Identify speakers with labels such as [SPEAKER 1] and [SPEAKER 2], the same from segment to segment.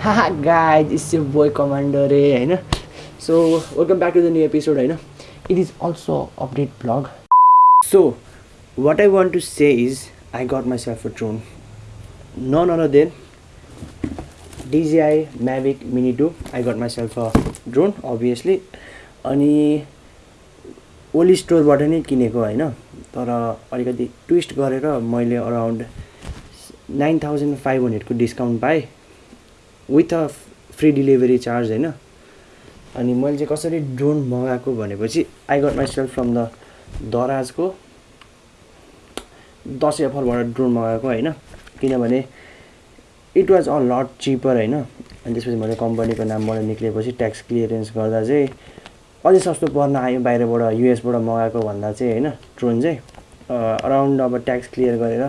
[SPEAKER 1] Haha guys it's yo boy commander ए होइन? So welcome back to the new episode होइन? It is also update blog so what I want to say is I got myself a drone none other than DJI Mavic mini two I got myself a drone obviously अनि ओली स्टोरबाट नै किनेको होइन? तर अलिकति twist गरेर मैले अराउन्ड नाइन थाउजन्ड फाइभ हन्ड्रेडको डिस्काउन्ट पाएँ। With a free delivery charge होइन? अनि मैले चाहिँ कसरी ड्रोन मगाएको भनेपछि I got myself from the दराजको Dashain अफरबाट ड्रोन मगाएको होइन? किनभने it was a lot cheaper होइन? अनि त्यसपछि मैले कम्पनीको नामबाट निक्लेपछि ट्याक्स क्लियरेन्स गर्दा चाहिँ अझै सस्तो पर्न आयो बाहिरबाट युएसबाट मगाएको भन्दा चाहिँ होइन? ड्रोन चाहिँ अराउन्ड अब ट्याक्स क्लियर गरेर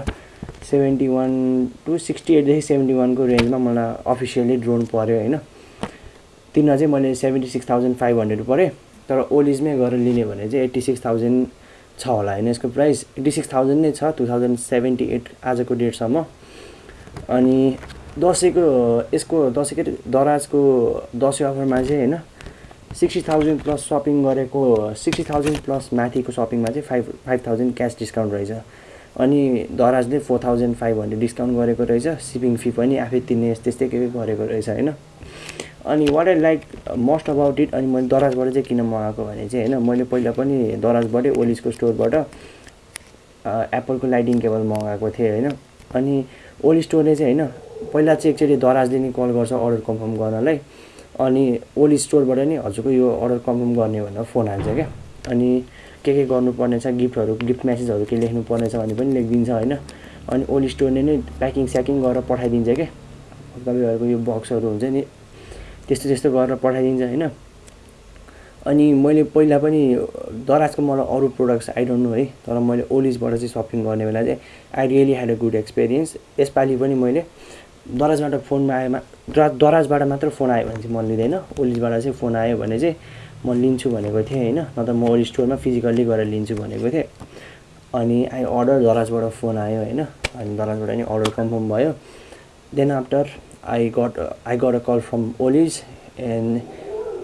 [SPEAKER 1] सेभेन्टी वान टु सिक्सटी एटदेखि सेभेन्टी वानको रेन्जमा मलाई अफिसियल्ली ड्रोन पऱ्यो होइन। तिनमा चाहिँ मैले seventy six thousand five hundred परेँ तर ओलिजमै गएर लिने भने चाहिँ एट्टी सिक्स थाउजन्ड छ होला होइन यसको प्राइस। एट्टी सिक्स थाउजन्ड नै छ टु थाउजन्ड सेभेन्टी एट आजको डेटसम्म। अनि दसैँको यसको दसैँको दराजको दसैँ अफरमा चाहिँ होइन सिक्सटी थाउजन्ड प्लस सपिङ गरेको सिक्सटी थाउजन्ड प्लस माथिको सपिङमा चाहिँ five five thousand cash discount रहेछ। अनि दराजले four thousand five hundred discount गरेको रहेछ। सिपिङ फी पनि आफै तिर्ने त्यस्तै के के गरेको रहेछ होइन? अनि what I like most about it अनि मैले दराजबाट चाहिँ किन मगाएको भने चाहिँ होइन मैले पहिला पनि दराजबाटै ओलिसको स्टोरबाट एप्पलको लाइटिङ केबल मगाएको थिएँ होइन? अनि ओली स्टोरले चाहिँ होइन पहिला चाहिँ एकचोटि दराजले नै कल गर्छ अर्डर कन्फर्म गर्नलाई। अनि ओली स्टोरबाट नि हजुरको यो अर्डर कन्फर्म गर्ने भनेर फोन हाल्छ क्या? अनि के के गर्नुपर्ने छ गिफ्टहरू गिफ्ट म्यासेजहरू के लेख्नु पर्नेछ भने पनि लेखिदिन्छ होइन? अनि ओली स्टोरले नै प्याकिङ स्याकिङ गरेर पठाइदिन्छ क्या तपाईँहरूको यो बक्सहरू हुन्छ नि त्यस्तो त्यस्तो गरेर पठाइदिन्छ होइन? अनि मैले पहिला पनि दराजको मलाई अरू प्रोडक्ट्स आइडोन्ट नो है तर मैले ओलिजबाट चाहिँ सपिङ गर्ने बेला चाहिँ I really had a good experience यसपालि पनि मैले दराजबाट फोनमा आएमा दराजबाट मात्र फोन आयो भने चाहिँ म लिँदैन। ओलिजबाट चाहिँ फोन आयो भने चाहिँ म लिन्छु भनेको थिएँ होइन नत्र म ओली स्टोरमा फिजिकल्ली गएर लिन्छु भनेको थिएँ। अनि आई अर्डर दराजबाट फोन आयो होइन अनि दराजबाट नि अर्डर कन्फर्म भयो। Then after I got I got a call from Oliz and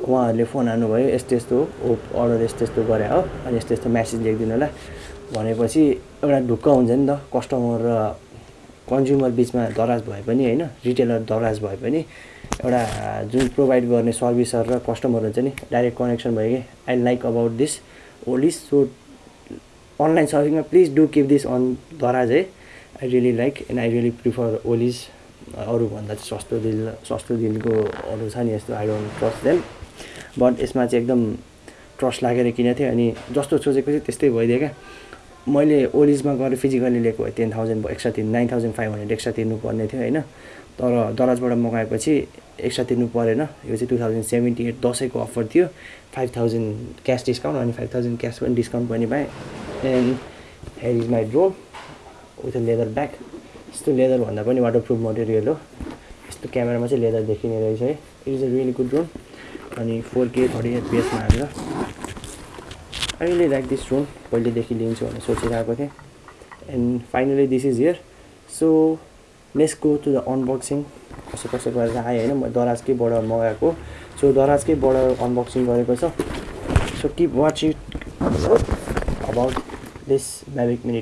[SPEAKER 1] उहाँहरूले फोन हान्नुभयो यस्तो यस्तो हो अर्डर यस्तो यस्तो गरे हो अनि यस्तो यस्तो म्यासेज लेखिदिनु होला। भनेपछि एउटा ढुक्क हुन्छ नि त कस्टमर र कन्ज्युमर बिचमा दराज भए पनि होइन रिटेलर दराज भए पनि एउटा जुन प्रोभाइड गर्ने सर्भिसर र कस्टमर हुन्छ नि डाइरेक्ट कनेक्सन भयो कि I like about this Oliz so online सपिङमा please do keep this on Daraz है। I really like and I really prefer Oliz अरूभन्दा चाहिँ सस्तो दिल सस्तो दिलको अरू छ नि यस्तो I don't trust them but यसमा चाहिँ एकदम ट्रस्ट लागेर किनेको थिएँ अनि जस्तो सोचेको थिएँ त्यस्तै भइदियो क्या। मैले ओलिजमा गएर फिजिकल्ली लिएको भए टेन थाउजन्ड एक्स्ट्रा तिर्नु nine thousand five hundred extra तिर्नु पर्ने थियो होइन? तर दराजबाट मगाएपछि एक्स्ट्रा तिर्नु परेन। यो चाहिँ टु थाउजन्ड सेभेन्टी एट दसैँको अफर थियो। फाइभ थाउजन्ड क्यास डिस्काउन्ट अनि फाइभ थाउजन्ड क्यास पनि डिस्काउन्ट पनि पाएँ। And here is my drone with a leather bag यस्तो लेदर भन्दा पनि वाटर प्रुफ मटेरियल हो। यस्तो क्यामेरामा चाहिँ लेदर देखिने रहेछ है। It is a really good drone अनि फोर के थर्टी एफपिएसमा हालेर अहिले लाइक दिस ड्रोन पहिलेदेखि लिन्छु भनेर सोचिरहेको थिएँ and finally this is here so let's go to the unboxing कसो कसो गरेर आएँ होइन म दराजकैबाट मगाएको सो दराजकैबाट अनबक्सिङ गरेको छ so. Keep watch it about this Mavic mini